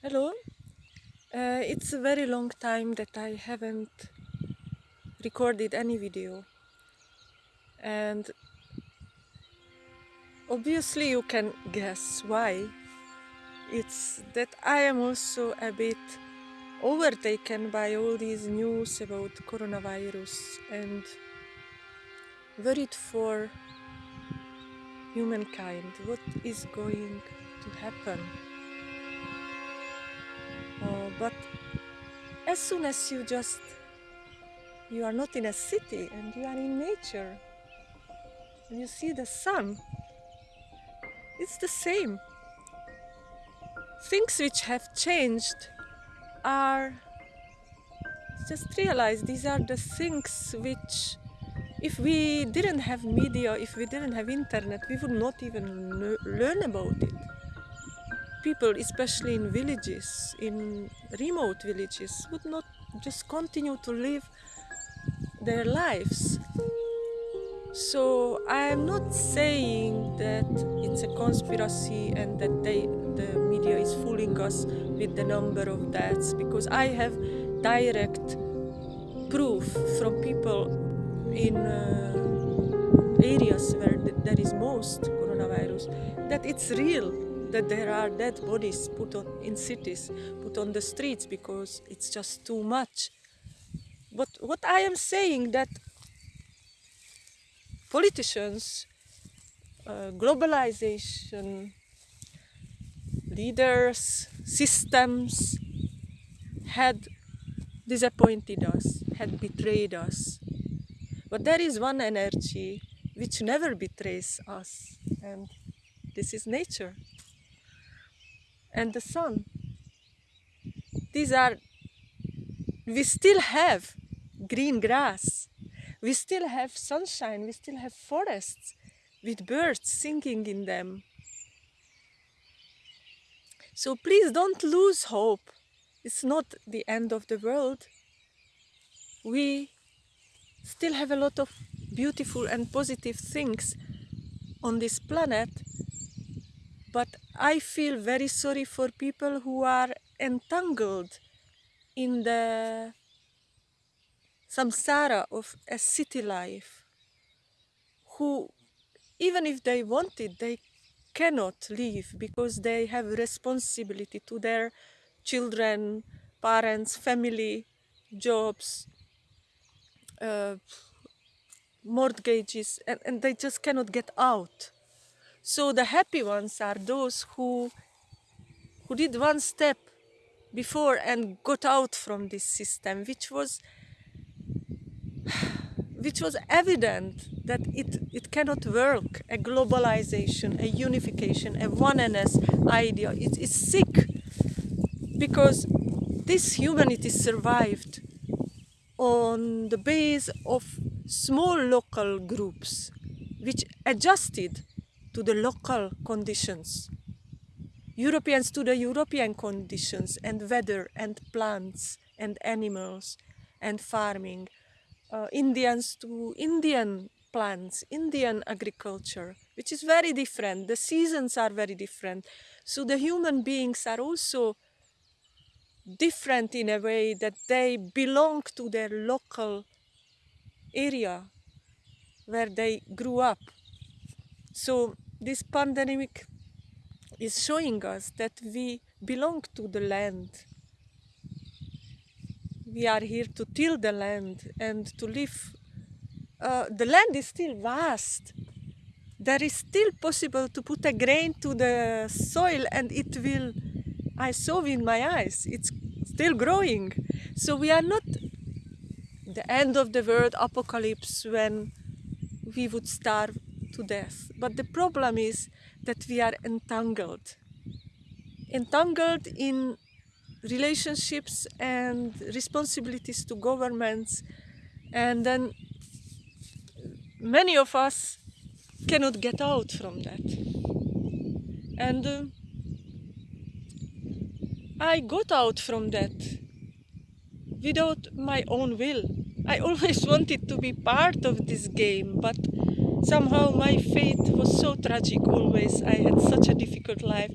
Hello. Uh, it's a very long time that I haven't recorded any video. And obviously, you can guess why. It's that I am also a bit overtaken by all these news about coronavirus and worried for humankind. What is going to happen? But as soon as you just you are not in a city and you are in nature and you see the sun it's the same. Things which have changed are just realize these are the things which if we didn't have media if we didn't have internet we would not even learn about it people, especially in villages, in remote villages, would not just continue to live their lives. So I am not saying that it's a conspiracy and that they, the media is fooling us with the number of deaths because I have direct proof from people in uh, areas where there is most coronavirus that it's real that there are dead bodies put on in cities, put on the streets because it's just too much. But what I am saying that politicians, uh, globalization, leaders, systems had disappointed us, had betrayed us. But there is one energy which never betrays us, and this is nature and the sun. These are, we still have green grass, we still have sunshine, we still have forests with birds singing in them. So please don't lose hope. It's not the end of the world. We still have a lot of beautiful and positive things on this planet but I feel very sorry for people who are entangled in the samsara of a city life, who, even if they wanted, they cannot leave because they have responsibility to their children, parents, family, jobs, uh, mortgages, and, and they just cannot get out. So the happy ones are those who, who did one step before and got out from this system, which was, which was evident that it, it cannot work, a globalization, a unification, a oneness idea. It is sick because this humanity survived on the base of small local groups which adjusted to the local conditions. Europeans to the European conditions and weather and plants and animals and farming. Uh, Indians to Indian plants, Indian agriculture, which is very different. The seasons are very different. So the human beings are also different in a way that they belong to their local area where they grew up. So this pandemic is showing us that we belong to the land. We are here to till the land and to live. Uh, the land is still vast. There is still possible to put a grain to the soil and it will, I saw in my eyes, it's still growing. So we are not the end of the world apocalypse when we would starve to death. But the problem is that we are entangled. Entangled in relationships and responsibilities to governments and then many of us cannot get out from that. And uh, I got out from that without my own will. I always wanted to be part of this game, but somehow my fate was so tragic always. I had such a difficult life.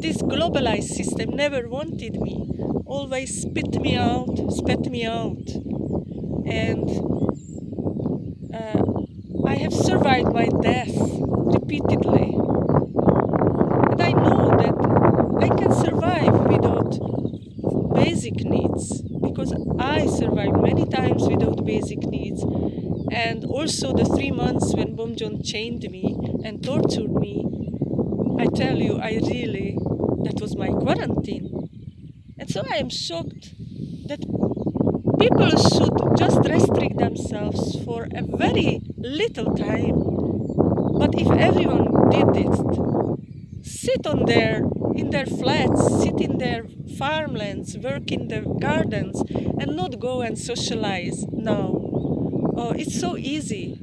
This globalized system never wanted me, always spit me out, spat me out. And uh, I have survived my death repeatedly. And I know that I can survive without basic needs because I survived many times without basic needs and also the three months when Bomjon chained me and tortured me, I tell you, I really, that was my quarantine. And so I am shocked that people should just restrict themselves for a very little time. But if everyone did it, sit on their in their flats, sit in their farmlands, work in their gardens, and not go and socialize now Oh, it's so easy.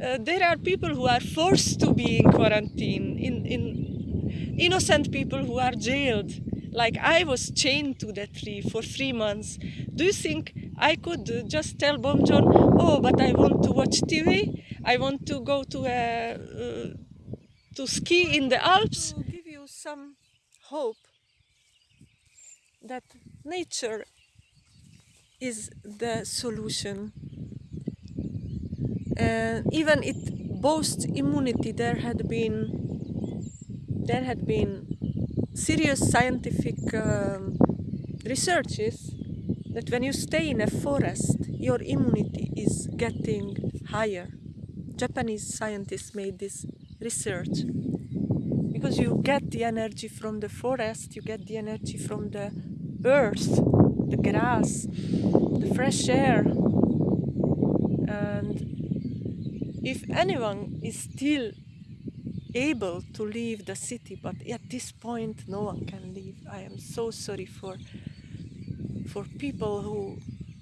Uh, there are people who are forced to be in quarantine, in, in innocent people who are jailed. Like I was chained to that tree for three months. Do you think I could uh, just tell Bomjon, oh, but I want to watch TV, I want to go to a, uh, to ski in the Alps? To give you some hope that nature is the solution and even it boasts immunity. There had been there had been serious scientific um, researches that when you stay in a forest your immunity is getting higher. Japanese scientists made this research. Because you get the energy from the forest you get the energy from the earth the grass the fresh air. And if anyone is still able to leave the city, but at this point no one can leave. I am so sorry for for people who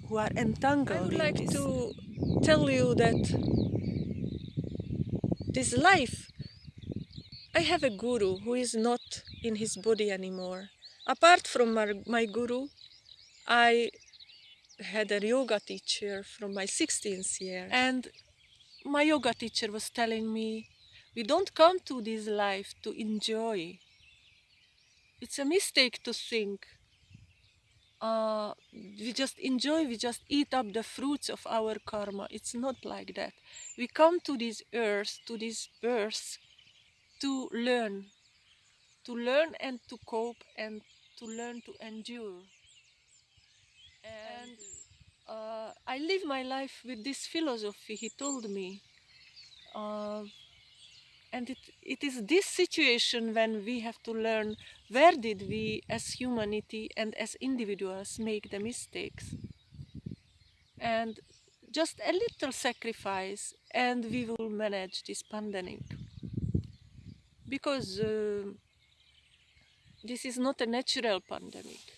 who are entangled. I would like this. to tell you that this life, I have a guru who is not in his body anymore. Apart from my, my guru, I had a yoga teacher from my 16th year and my yoga teacher was telling me, we don't come to this life to enjoy. It's a mistake to think uh, we just enjoy, we just eat up the fruits of our karma. It's not like that. We come to this earth, to this birth, to learn, to learn and to cope and to learn to endure. Uh, I live my life with this philosophy, he told me. Uh, and it, it is this situation when we have to learn where did we as humanity and as individuals make the mistakes. And just a little sacrifice and we will manage this pandemic. Because uh, this is not a natural pandemic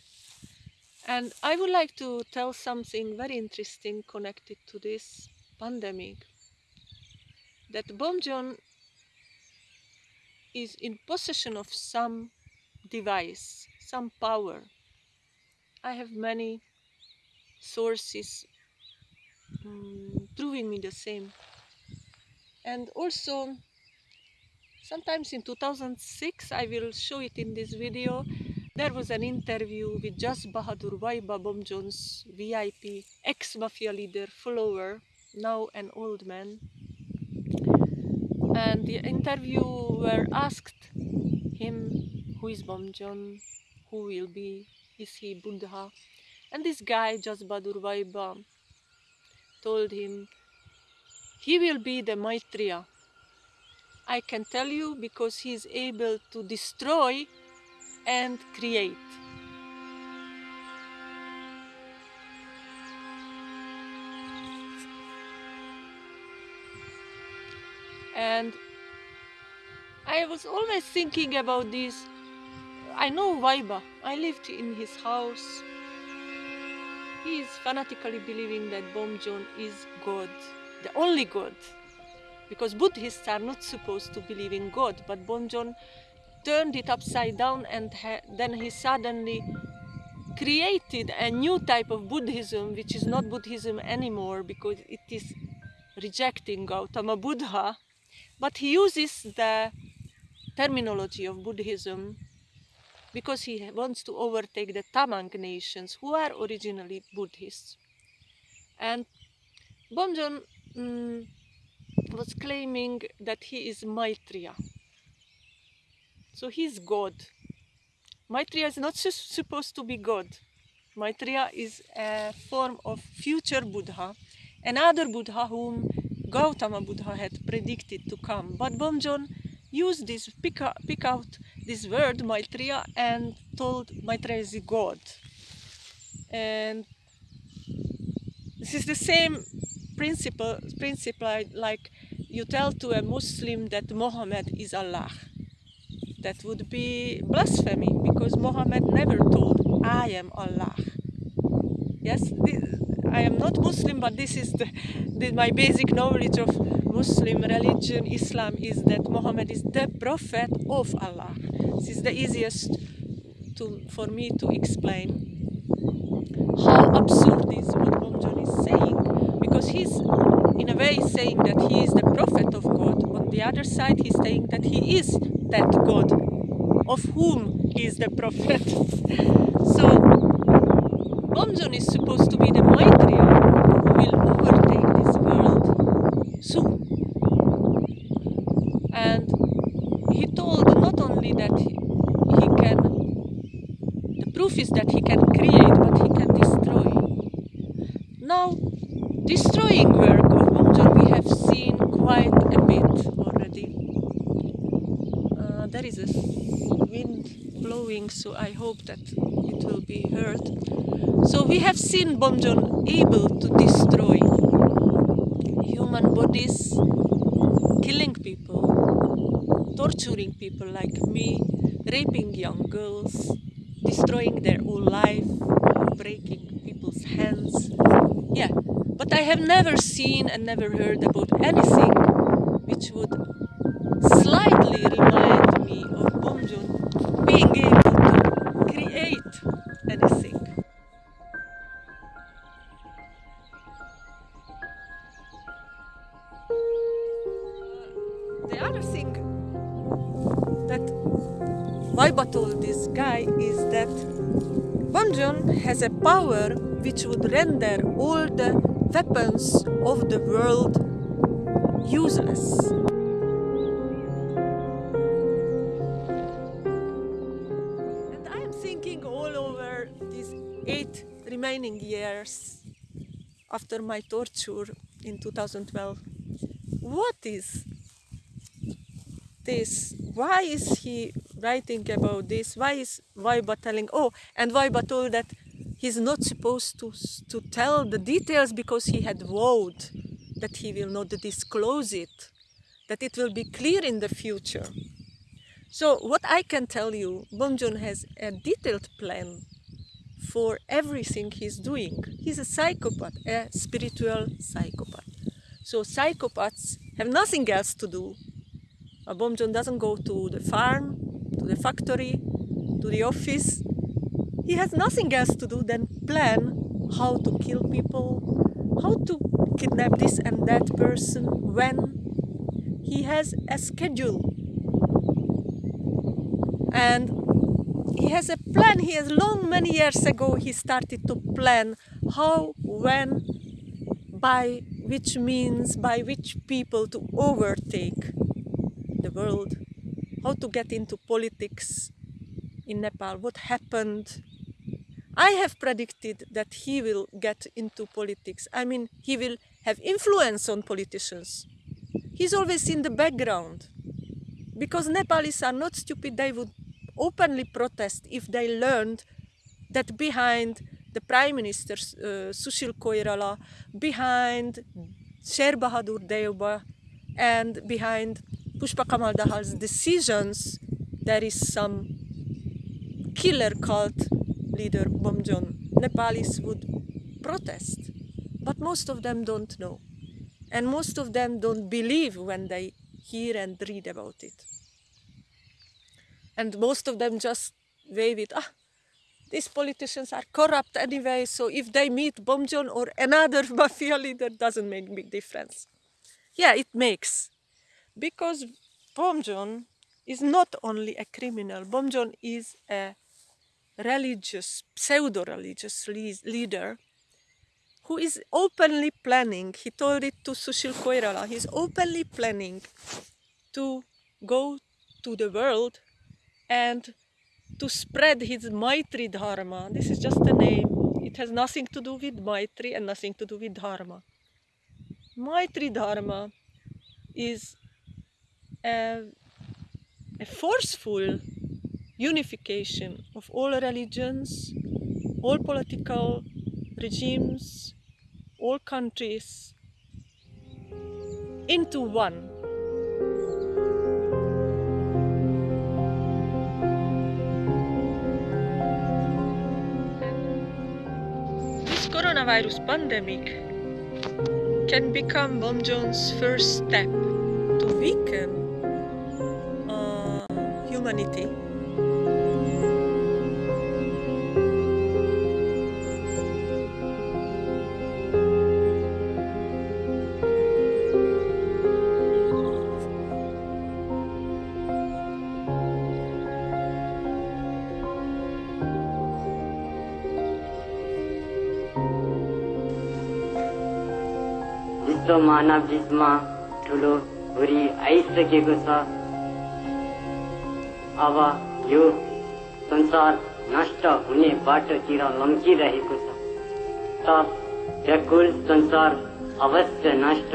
and I would like to tell something very interesting connected to this pandemic. That Bomjon is in possession of some device, some power. I have many sources um, proving me the same. And also, sometimes in 2006, I will show it in this video, there was an interview with Jas Bahadur Waiba Bomjon's VIP, ex-mafia leader, follower, now an old man. And the interviewer asked him, who is Bomjon, who will be, is he Buddha? And this guy, Jas Bahadur Waiba, told him, he will be the Maitreya. I can tell you because he is able to destroy and create. And I was always thinking about this. I know Waiba. I lived in his house. He is fanatically believing that Bomjon is God, the only God. Because Buddhists are not supposed to believe in God, but Bomjon turned it upside down and then he suddenly created a new type of Buddhism which is not Buddhism anymore because it is rejecting Gautama Buddha, but he uses the terminology of Buddhism because he wants to overtake the Tamang nations who are originally Buddhists. And Bomjon mm, was claiming that he is Maitreya. So he's God. Maitreya is not supposed to be God. Maitreya is a form of future Buddha, another Buddha whom Gautama Buddha had predicted to come. But Bomjon used this, pick, out, pick out this word Maitreya and told Maitreya is god. And this is the same principle, principle like you tell to a Muslim that Mohammed is Allah. That would be blasphemy because Muhammad never told I am Allah. Yes, I am not Muslim, but this is the, the, my basic knowledge of Muslim religion, Islam, is that Muhammad is the prophet of Allah. This is the easiest to, for me to explain how absurd is what Bomjon is saying. Because he's in a way saying that he is the prophet of God. On the other side, he's saying that he is that God of whom he is the prophet. so Bomjon is supposed to be the Maitreya who will overtake this world soon. And he told not only that he, he can, the proof is that he can create, but he can destroy. Now, destroying work of Bomjon we have seen quite a bit already. Uh, there is a wind blowing, so I hope that it will be heard. So we have seen Bomjon able to destroy human bodies, killing people, torturing people like me, raping young girls, destroying their whole life, breaking people's hands. Yeah, but I have never seen and never heard about anything which would the other thing that Waiba told this guy is that Bomjon has a power which would render all the weapons of the world useless. And I am thinking all over these eight remaining years after my torture in 2012 what is this? Why is he writing about this? Why is Waiba telling? Oh, and Waiba told that he's not supposed to, to tell the details because he had vowed that he will not disclose it, that it will be clear in the future. So what I can tell you, Bomjon has a detailed plan for everything he's doing. He's a psychopath, a spiritual psychopath. So psychopaths have nothing else to do. A Bomjon doesn't go to the farm, to the factory, to the office. He has nothing else to do than plan how to kill people, how to kidnap this and that person, when. He has a schedule. And he has a plan. He has long, many years ago, he started to plan how, when, by which means, by which people to overtake the world, how to get into politics in Nepal, what happened. I have predicted that he will get into politics. I mean, he will have influence on politicians. He's always in the background. Because Nepalis are not stupid, they would openly protest if they learned that behind the Prime Minister uh, Sushil Koirala, behind Sher Bahadur Deuba, and behind Pushpa Kamal Dahal's decisions, there is some killer cult leader Bomjon. Nepalis would protest, but most of them don't know. And most of them don't believe when they hear and read about it. And most of them just wave it, ah, these politicians are corrupt anyway, so if they meet Bomjon or another mafia leader, doesn't make big difference. Yeah, it makes. Because Bomjon is not only a criminal, Bomjon is a religious, pseudo religious leader who is openly planning, he told it to Sushil Koirala, he's openly planning to go to the world and to spread his Maitri Dharma. This is just a name. It has nothing to do with Maitri and nothing to do with Dharma. Maitri Dharma is a, a forceful unification of all religions, all political regimes, all countries into one. This coronavirus pandemic can become Bomjon's first step to weaken humanity. विश्व मानव जिसमा ठुलो हुरी आइसकेको छ अब यो संसार नष्ट होने बाटोतिर तीर त व्याकुल संसार अवश्य नष्ट